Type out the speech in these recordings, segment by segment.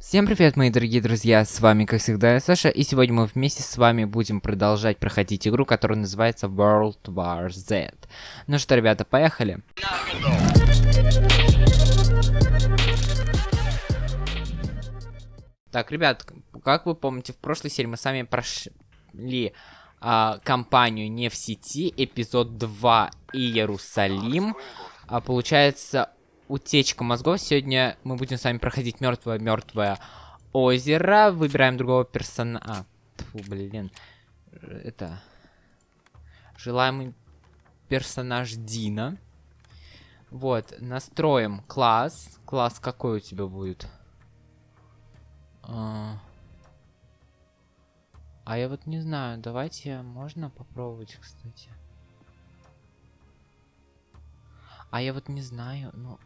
Всем привет, мои дорогие друзья, с вами, как всегда, я Саша, и сегодня мы вместе с вами будем продолжать проходить игру, которая называется World War Z. Ну что, ребята, поехали. Так, ребят, как вы помните, в прошлой серии мы с вами прошли а, кампанию «Не в сети», эпизод 2 Иерусалим. А, получается, утечка мозгов. Сегодня мы будем с вами проходить мертвое-мертвое озеро. Выбираем другого персонажа. А, блин. Это... Желаемый персонаж Дина. Вот, настроим класс. Класс какой у тебя будет? А, а я вот не знаю. Давайте, можно попробовать, кстати. А я вот не знаю, ну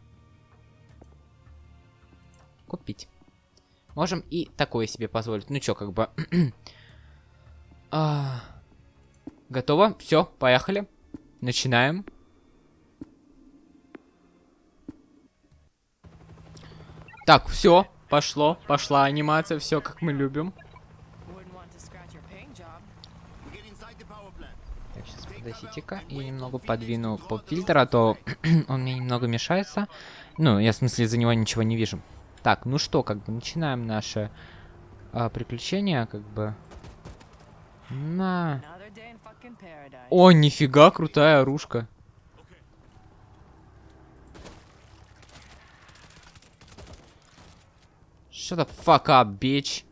купить. Можем и такое себе позволить. Ну чё, как бы... а... Готово? Все, поехали. Начинаем. Так, все, пошло, пошла анимация, все как мы любим. Так, сейчас подождите-ка, я немного подвину поп-фильтр, а то он мне немного мешается. Ну, я в смысле за него ничего не вижу. Так, ну что, как бы начинаем наше а, приключение, как бы. На. О, нифига, крутая оружка. Shut the fuck up, bitch.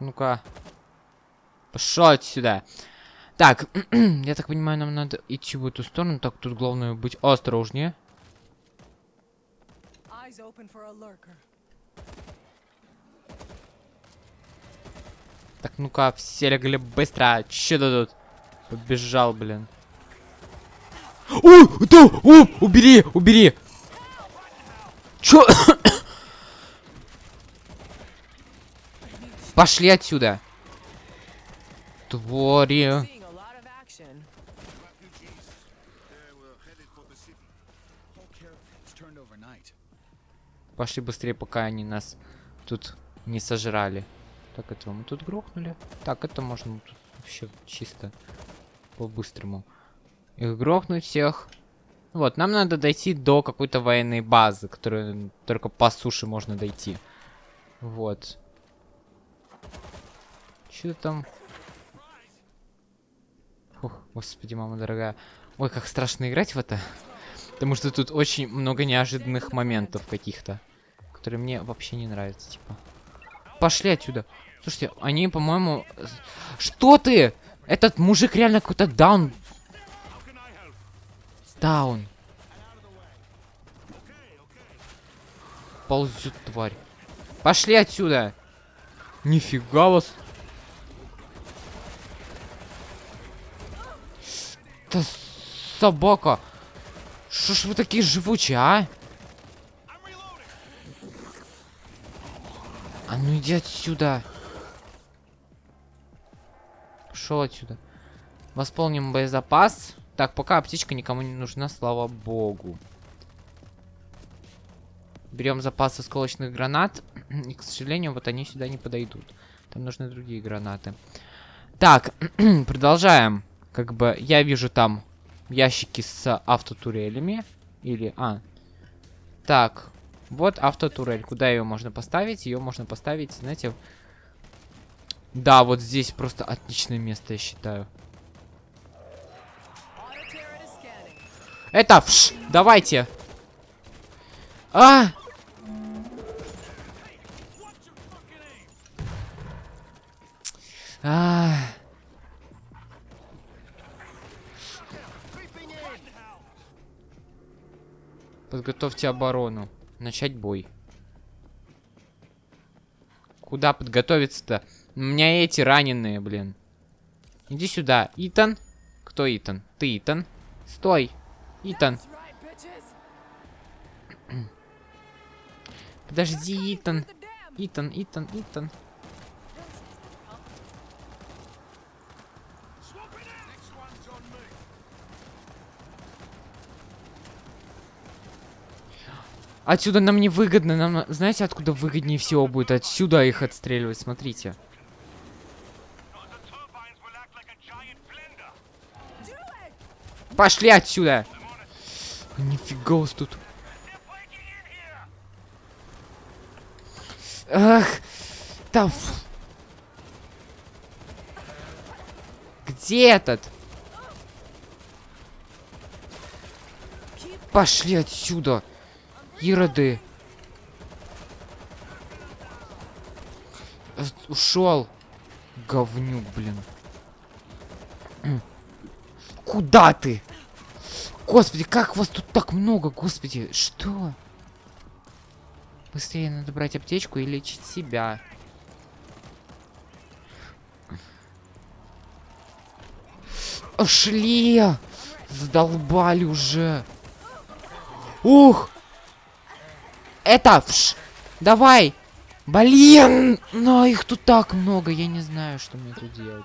Ну-ка. Пошел отсюда. Так, я так понимаю, нам надо идти в эту сторону. Так, тут главное быть осторожнее. Так, ну-ка, все легли быстро. Че тут? Побежал, блин. Ой, да, о, убери, убери. Чё? Пошли отсюда. Твори. Пошли быстрее, пока они нас тут не сожрали. Так, этого мы тут грохнули. Так, это можно тут вообще чисто по-быстрому. Их грохнуть всех. Вот, нам надо дойти до какой-то военной базы, которую только по суше можно дойти. Вот. Что там? Фух, господи, мама дорогая. Ой, как страшно играть в это. Потому что тут очень много неожиданных моментов каких-то, которые мне вообще не нравятся, типа. Пошли отсюда. Слушайте, они, по-моему... Что ты? Этот мужик реально какой-то даун. Даун. Ползет тварь. Пошли отсюда. Нифига вас. Это собака. Что ж вы такие живучие, а? А ну иди отсюда. Пошел отсюда. Восполним боезапас. Так, пока аптечка никому не нужна, слава богу. Берем запас осколочных гранат. И, к сожалению, вот они сюда не подойдут. Там нужны другие гранаты. Так, продолжаем. Как бы я вижу там ящики с автотурелями. Или... А. Так. Вот автотурель. Куда ее можно поставить? Ее можно поставить, знаете... Да, вот здесь просто отличное место, я считаю. Это, вш, давайте. А! А! Подготовьте оборону. Начать бой. Куда подготовиться-то? У меня эти раненые, блин. Иди сюда. Итан. Кто Итан? Ты Итан. Стой. Итан. Подожди, Итан. Итан, Итан, Итан. Отсюда нам не выгодно. Нам, знаете, откуда выгоднее всего будет? Отсюда их отстреливать, смотрите. Пошли отсюда! Нифига у тут. Ах, там. Где этот? Пошли отсюда, ироды. Э, Ушел. Говнюк, блин. Куда ты? Господи, как вас тут так много, господи, что? Быстрее надо брать аптечку и лечить себя. Шли! Задолбали уже. Ух! Это! Вш! Давай! Блин! Но их тут так много, я не знаю, что мне тут делать.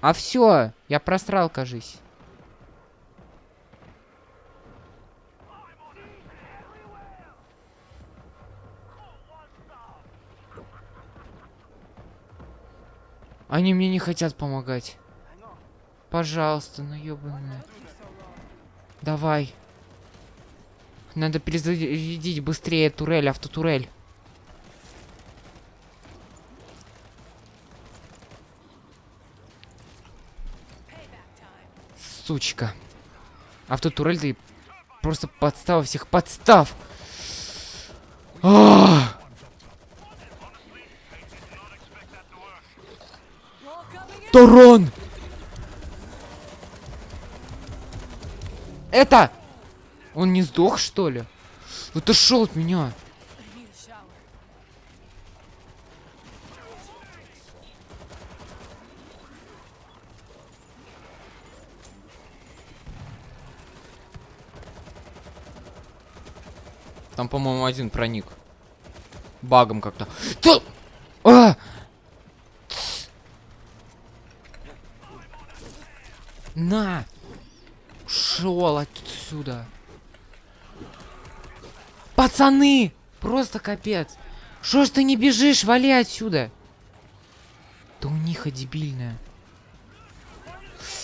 А все, я просрал, кажись. Они мне не хотят помогать. Пожалуйста, ну ёбаная. Давай. Надо перезарядить быстрее турель, автотурель. Сучка. Автотурель ты просто подстава всех подстав. А! Торон! Это! Он не сдох, что ли? Вот ушел от меня. Там, по-моему, один проник. Багом как-то. Да! А! На! Ушел отсюда. Пацаны! Просто капец. Что ж ты не бежишь? Вали отсюда. Да у них дебильная.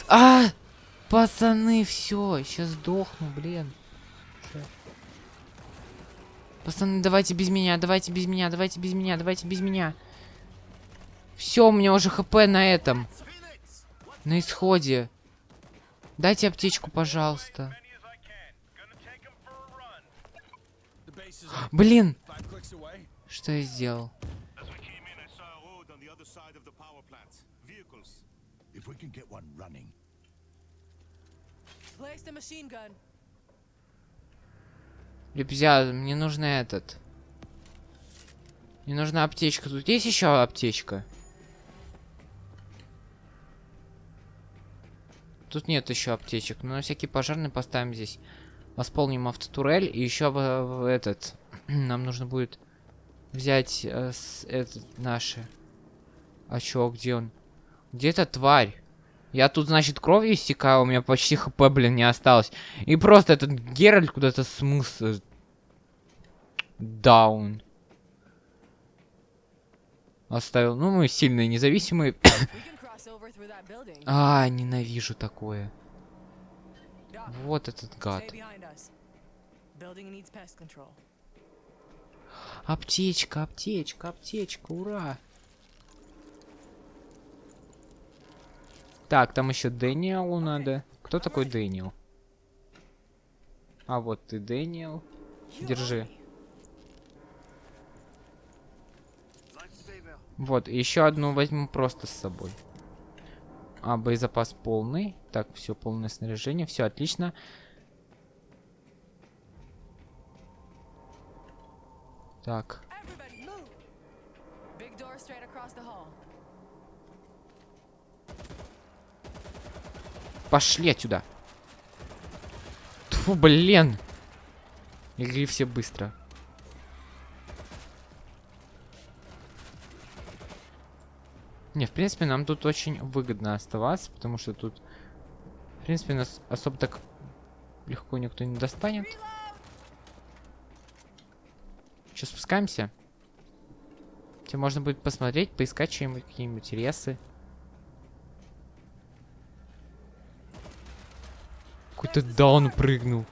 А! Пацаны, все, сейчас сдохну, блин. Пацаны, давайте без меня, давайте без меня, давайте без меня, давайте без меня. Все, у меня уже хп на этом. На исходе. Дайте аптечку, пожалуйста. Блин! Что я сделал? Ребят, мне нужно этот. Мне нужна аптечка. Тут есть еще аптечка? Тут нет еще аптечек. Но на всякий пожарный поставим здесь. Восполним автотурель. И еще в, в этот. Нам нужно будет взять э, с, этот наши. А чё, где он? Где эта тварь? Я тут, значит, кровью истекаю, у меня почти хп, блин, не осталось. И просто этот Геральт куда-то смыс... Даун. Оставил. Ну, мы сильные, независимые. А, ненавижу такое. Вот этот гад. Аптечка, аптечка, аптечка, ура! Так, там еще Дэниелу надо. Кто такой Дэниел? А вот ты, Дэниел. Держи. Вот, еще одну возьму просто с собой. А, боезапас полный. Так, все, полное снаряжение. Все, отлично. Так. Пошли отсюда. Тьфу, блин. Игри все быстро. Не, в принципе, нам тут очень выгодно оставаться, потому что тут, в принципе, нас особо так легко никто не достанет. Сейчас спускаемся. Тебе можно будет посмотреть, поискать что-нибудь, какие-нибудь интересы. Какой-то даун прыгнул.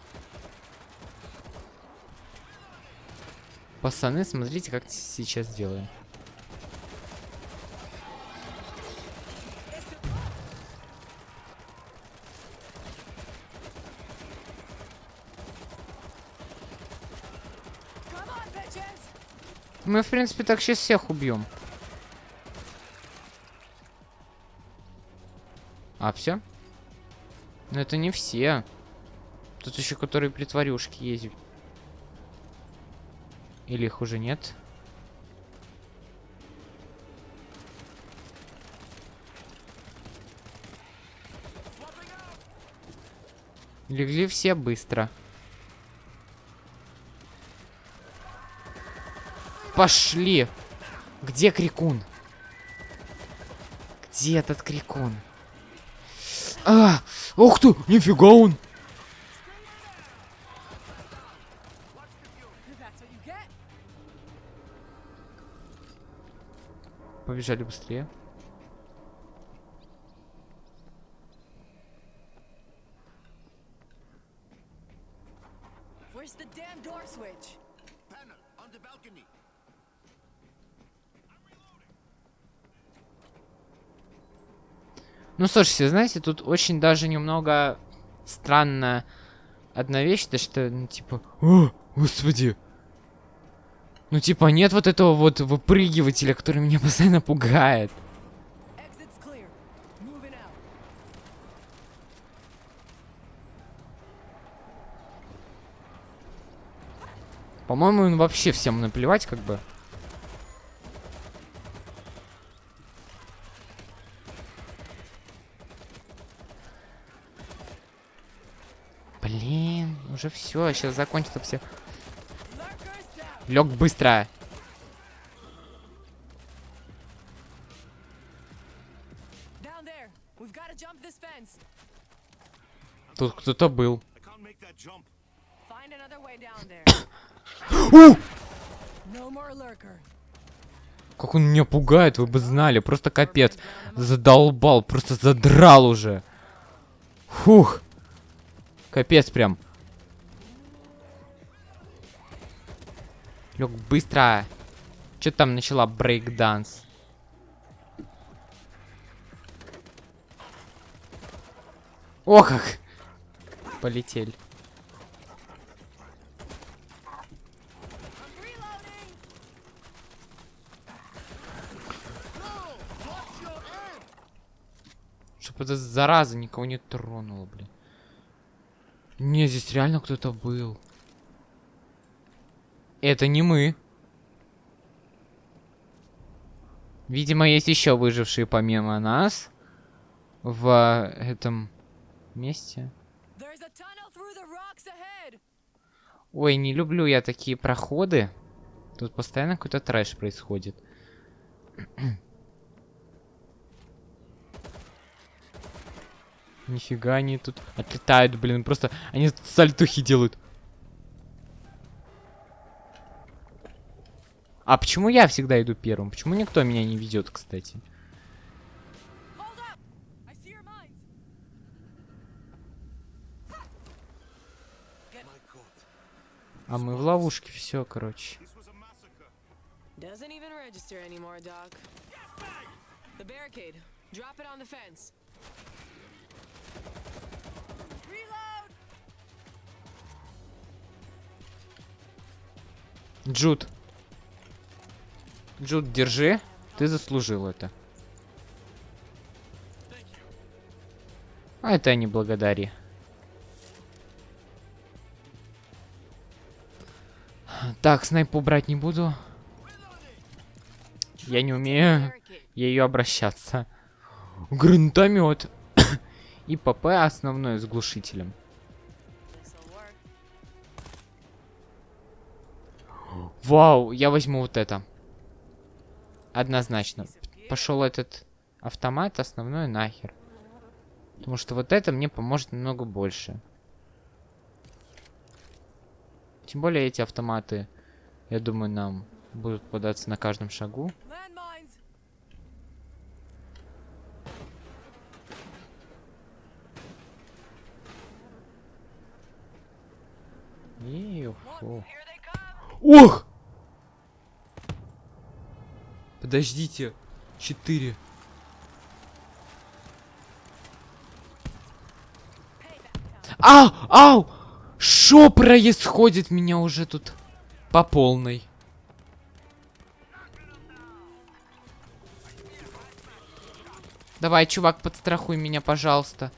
Пацаны, смотрите, как сейчас делаем. Мы, в принципе, так сейчас всех убьем. А, все? Но это не все. Тут еще которые притворюшки есть. Или их уже нет? Легли все быстро. Пошли. Где крикун? Где этот крикун? А, ух ты, нифига он. Побежали быстрее. Ну, слушайте, знаете, тут очень даже немного странная одна вещь, то что, ну, типа, о, господи. Ну, типа, нет вот этого вот выпрыгивателя, который меня постоянно пугает. По-моему, он вообще всем наплевать, как бы. Блин, уже все, сейчас закончится все. Лег быстро. Тут кто-то был. Как он меня пугает, вы бы знали. Просто капец. Задолбал, просто задрал уже. Фух. Капец прям. Лег быстро. Че там начала брейк-данс? О как! Полетели. Чтоб эта зараза никого не тронула, блин. Не, здесь реально кто-то был. Это не мы. Видимо, есть еще выжившие помимо нас в этом месте. Ой, не люблю я такие проходы. Тут постоянно какой-то трэш происходит. Нифига они тут отлетают, блин, просто они сальтухи делают. А почему я всегда иду первым? Почему никто меня не ведет, кстати? А мы в ловушке, все, короче. Джуд. Джуд, держи. Ты заслужил это. А это не благодари. Так, снайпу брать не буду. Я не умею ею обращаться. Гранатомет. И ПП основной с глушителем. Вау, я возьму вот это. Однозначно. Пошел этот автомат основной нахер. Потому что вот это мне поможет намного больше. Тем более эти автоматы, я думаю, нам будут податься на каждом шагу. Ох! Подождите. Четыре. Ау! Ау! Что происходит? Меня уже тут по полной. Давай, чувак, подстрахуй меня, пожалуйста.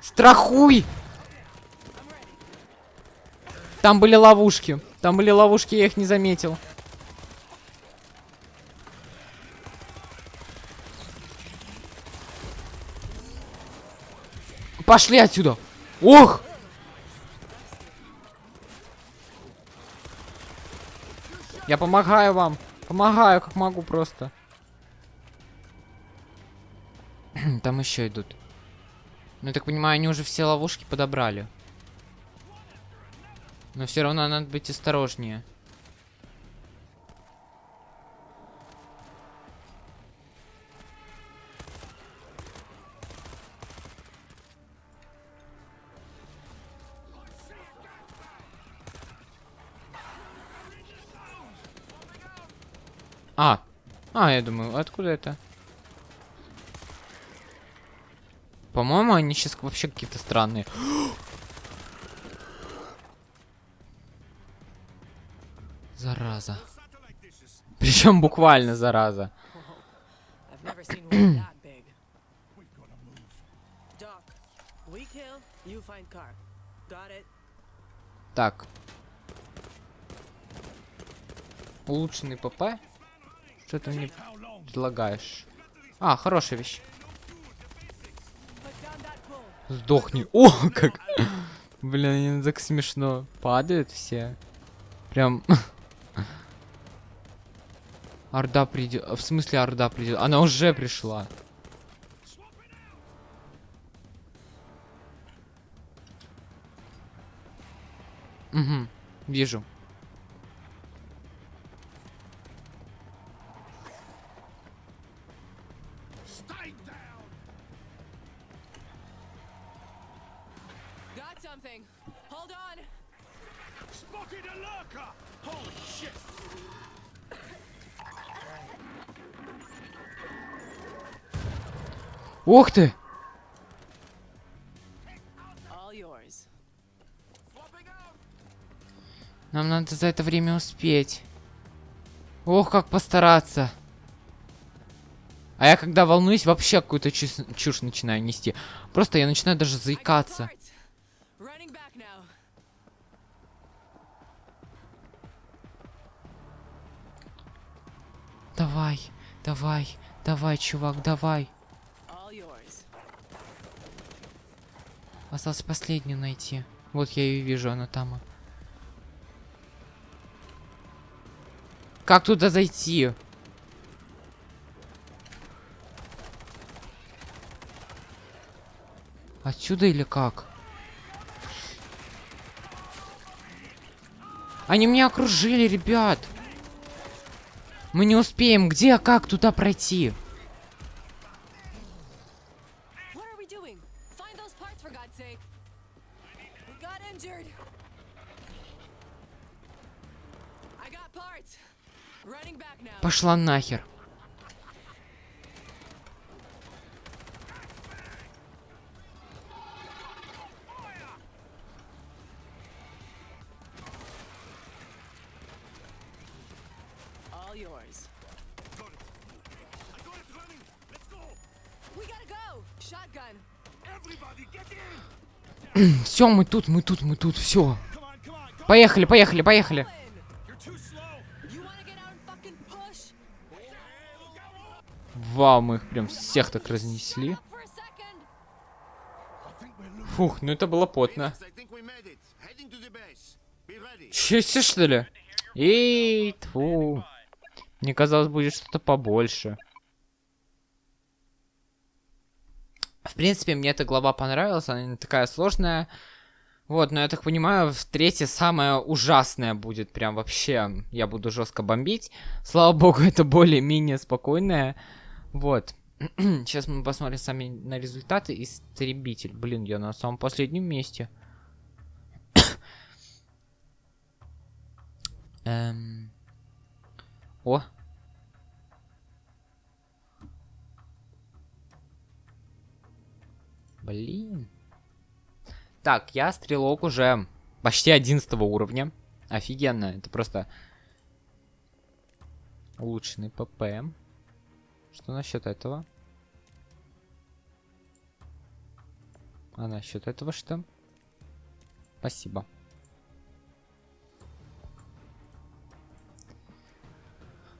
Страхуй! Там были ловушки. Там были ловушки, я их не заметил. Пошли отсюда! Ох! Я помогаю вам. Помогаю, как могу просто. Там еще идут. Ну, я так понимаю, они уже все ловушки подобрали. Но все равно надо быть осторожнее. А, а, я думаю, откуда это? По-моему, они сейчас вообще какие-то странные. Зараза. Причем буквально зараза. Так. Улучшенный ПП? Что ты мне предлагаешь? А, хорошая вещь. Сдохни. О, как. Блин, так смешно. Падают все. Прям. Орда придет. В смысле Орда придет? Она уже пришла. Угу, вижу. Ух ты! Нам надо за это время успеть. Ох, как постараться. А я когда волнуюсь, вообще какую-то чушь, чушь начинаю нести. Просто я начинаю даже заикаться. Давай, давай, давай, чувак, давай. Осталось последнюю найти. Вот я ее вижу, она там. Как туда зайти? Отсюда или как? Они меня окружили, ребят. Мы не успеем. Где, как туда пройти? Get in! Все, мы тут, мы тут, мы тут, все. Поехали, поехали, поехали. Вау, мы их прям всех так разнесли. Фух, ну это было потно. Че, что ли? Эй, тьфу. Мне казалось, будет что-то побольше. В принципе, мне эта глава понравилась, она не такая сложная. Вот, но я так понимаю, в третье самое ужасное будет. Прям вообще я буду жестко бомбить. Слава богу, это более-менее спокойное. Вот. Сейчас мы посмотрим сами на результаты. Истребитель. Блин, я на самом последнем месте. Эм... О. Блин. Так, я стрелок уже почти 11 уровня. Офигенно. Это просто улучшенный ПП. Что насчет этого? А насчет этого что? Спасибо.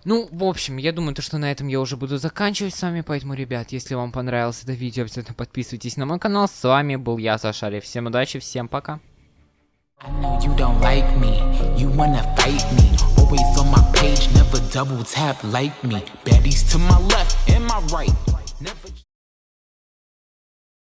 Ну, в общем, я думаю, то, что на этом я уже буду заканчивать с вами, поэтому, ребят, если вам понравилось это видео, обязательно подписывайтесь на мой канал. С вами был я, Сашари. Всем удачи, всем пока. I know you don't like me, you wanna fight me. Always on my page, never double tap like me. Baddies to my left and my right.